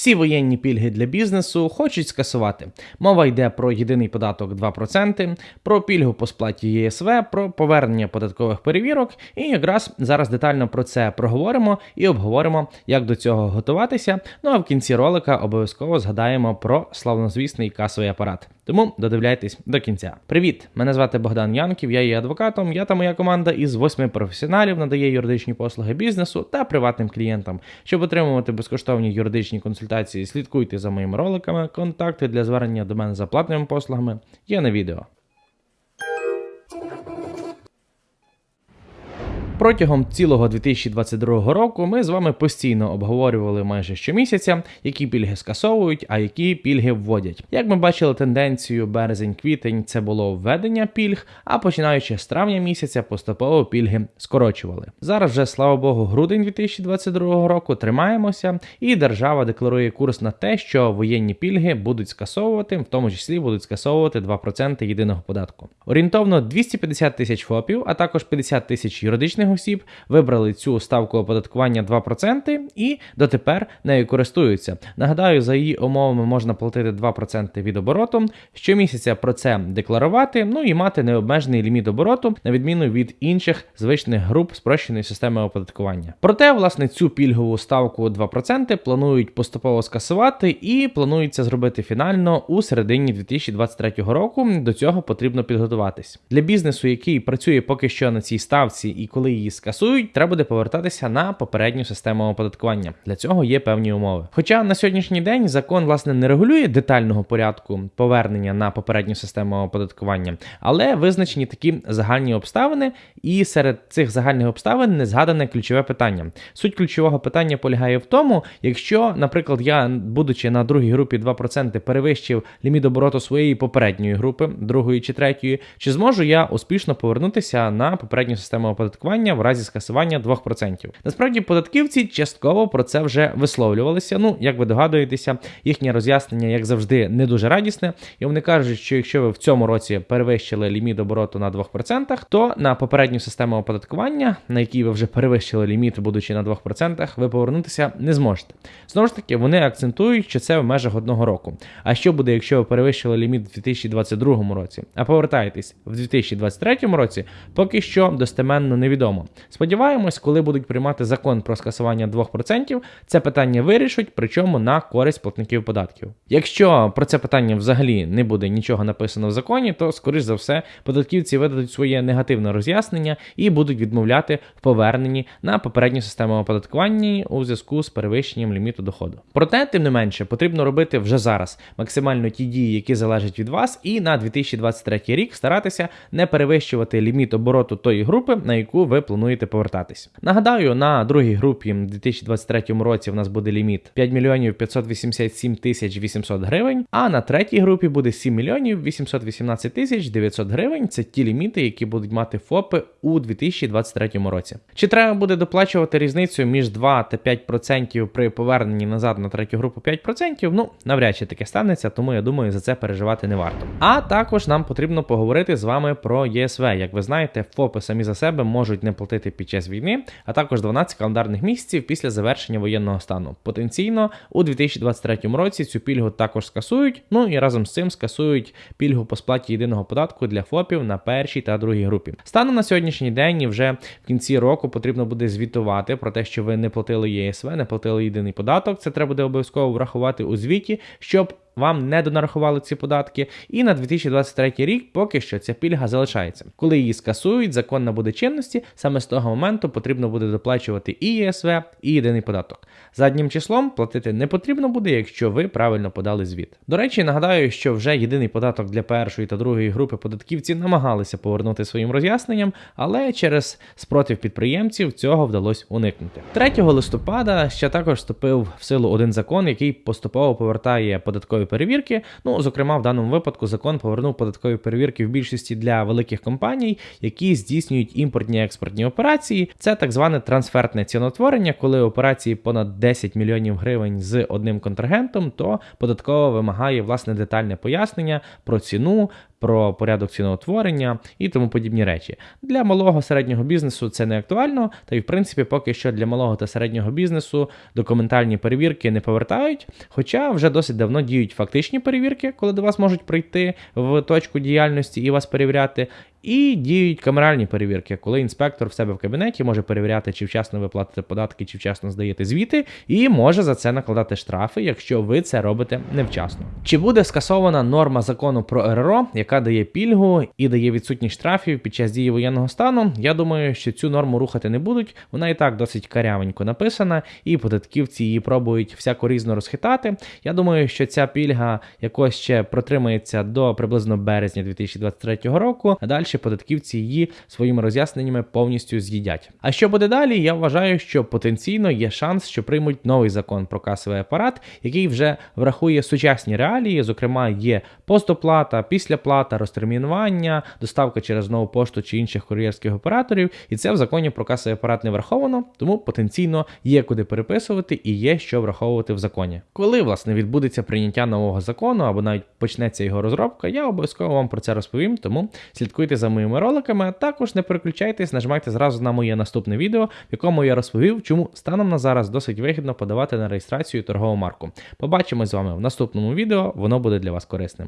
Всі воєнні пільги для бізнесу хочуть скасувати. Мова йде про єдиний податок 2%, про пільгу по сплаті ЄСВ, про повернення податкових перевірок. І якраз зараз детально про це проговоримо і обговоримо, як до цього готуватися. Ну а в кінці ролика обов'язково згадаємо про славнозвісний касовий апарат. Тому додивляйтесь до кінця. Привіт! Мене звати Богдан Янків, я є адвокатом. Я та моя команда із восьми професіоналів надає юридичні послуги бізнесу та приватним клієнтам. Щоб отримувати безкоштовні юридичні консультації, слідкуйте за моїми роликами. Контакти для звернення до мене за платними послугами є на відео. Протягом цілого 2022 року ми з вами постійно обговорювали майже щомісяця, які пільги скасовують, а які пільги вводять. Як ми бачили тенденцію березень-квітень, це було введення пільг, а починаючи з травня місяця, поступово пільги скорочували. Зараз вже слава Богу, грудень 2022 року тримаємося, і держава декларує курс на те, що воєнні пільги будуть скасовувати, в тому числі будуть скасовувати 2% єдиного податку. Орієнтовно 250 тисяч ФОПів, а також 50 тисяч юридичних осіб вибрали цю ставку оподаткування 2% і дотепер нею користуються. Нагадаю, за її умовами можна платити 2% від обороту, щомісяця про це декларувати, ну і мати необмежений ліміт обороту, на відміну від інших звичних груп спрощеної системи оподаткування. Проте, власне, цю пільгову ставку 2% планують поступово скасувати і планується зробити фінально у середині 2023 року. До цього потрібно підготуватись для бізнесу, який працює поки що на цій ставці, і коли її скасують, треба буде повертатися на попередню систему оподаткування. Для цього є певні умови. Хоча на сьогоднішній день закон власне не регулює детального порядку повернення на попередню систему оподаткування, але визначені такі загальні обставини, і серед цих загальних обставин не згадане ключове питання. Суть ключового питання полягає в тому, якщо, наприклад, я, будучи на другій групі 2%, перевищив ліміт обороту своєї попередньої групи, другої чи третьої, чи зможу я успішно повернутися на попередню систему оподаткування в разі скасування 2%. Насправді, податківці частково про це вже висловлювалися. Ну, як ви догадуєтеся, їхнє роз'яснення, як завжди, не дуже радісне. І вони кажуть, що якщо ви в цьому році перевищили ліміт обороту на 2%, то на попередню систему оподаткування, на якій ви вже перевищили ліміт, будучи на 2%, ви повернутися не зможете. Знову ж таки, вони акцентують, що це в межах одного року. А що буде, якщо ви перевищили ліміт в 2022 році, а повертаєтесь в 2023 році, поки що достеменно невідомо цьому. Сподіваємось, коли будуть приймати закон про скасування 2%, це питання вирішать, причому на користь платників податків. Якщо про це питання взагалі не буде нічого написано в законі, то скоріш за все податківці видадуть своє негативне роз'яснення і будуть відмовляти в поверненні на попередню систему оподаткування у зв'язку з перевищенням ліміту доходу. Проте, тим не менше, потрібно робити вже зараз максимально ті дії, які залежать від вас, і на 2023 рік старатися не перевищувати ліміт обороту тої групи, на яку ви плануєте повертатись. Нагадаю, на другій групі в 2023 році в нас буде ліміт 5 мільйонів 587 тисяч 800 гривень, а на третій групі буде 7 мільйонів 818 тисяч 900 гривень. Це ті ліміти, які будуть мати ФОПи у 2023 році. Чи треба буде доплачувати різницю між 2 та 5% при поверненні назад на третю групу 5%? Ну, навряд чи таке станеться, тому я думаю, за це переживати не варто. А також нам потрібно поговорити з вами про ЄСВ. Як ви знаєте, ФОПи самі за себе можуть не платити під час війни, а також 12 календарних місяців після завершення воєнного стану. Потенційно у 2023 році цю пільгу також скасують. Ну і разом з цим скасують пільгу по сплаті єдиного податку для ФОПів на першій та другій групі. Станом на сьогоднішній день вже в кінці року потрібно буде звітувати про те, що ви не платили ЄСВ, не платили єдиний податок. Це треба буде обов'язково врахувати у звіті, щоб вам не донарахували ці податки. І на 2023 рік поки що ця пільга залишається. Коли її скасують, закон набуде чинності, саме з того моменту потрібно буде доплачувати і ЄСВ, і єдиний податок. Заднім числом платити не потрібно буде, якщо ви правильно подали звіт. До речі, нагадаю, що вже єдиний податок для першої та другої групи податківці намагалися повернути своїм роз'ясненням, але через спротив підприємців цього вдалося уникнути. 3 листопада ще також вступив в силу один закон, який поступово повертає податкові перевірки. Ну, зокрема, в даному випадку закон повернув податкові перевірки в більшості для великих компаній, які здійснюють імпортні експортні операції. Це так зване трансфертне ціноутворення, коли операції понад 10 мільйонів гривень з одним контрагентом, то податкова вимагає власне детальне пояснення про ціну, про порядок ціноутворення і тому подібні речі. Для малого середнього бізнесу це не актуально, та й в принципі поки що для малого та середнього бізнесу документальні перевірки не повертають. Хоча вже досить давно діють фактичні перевірки, коли до вас можуть прийти в точку діяльності і вас перевіряти. І діють камеральні перевірки, коли інспектор в себе в кабінеті може перевіряти, чи вчасно ви платите податки, чи вчасно здаєте звіти, і може за це накладати штрафи, якщо ви це робите невчасно. Чи буде скасована норма закону про РРО, яка дає пільгу і дає відсутність штрафів під час дії воєнного стану? Я думаю, що цю норму рухати не будуть. Вона і так досить карявенько написана, і податківці її пробують всяко різно розхитати. Я думаю, що ця пільга якось ще протримається до приблизно березня 2023 року. А далі податківці її своїми роз'ясненнями повністю з'їдять. А що буде далі? Я вважаю, що потенційно є шанс, що приймуть новий закон про касовий апарат, який вже врахує сучасні реалії. Зокрема, є постоплата, післяплата, розтермінування, доставка через нову пошту чи інших кур'єрських операторів. І це в законі про касовий апарат не враховано, тому потенційно є куди переписувати і є що враховувати в законі. Коли власне відбудеться прийняття нового закону або навіть почнеться його розробка, я обов'язково вам про це розповім. Тому слідкуйте за моїми роликами. а Також не переключайтесь, нажимайте зразу на моє наступне відео, в якому я розповів, чому станом на зараз досить вигідно подавати на реєстрацію торгову марку. Побачимось з вами в наступному відео, воно буде для вас корисним.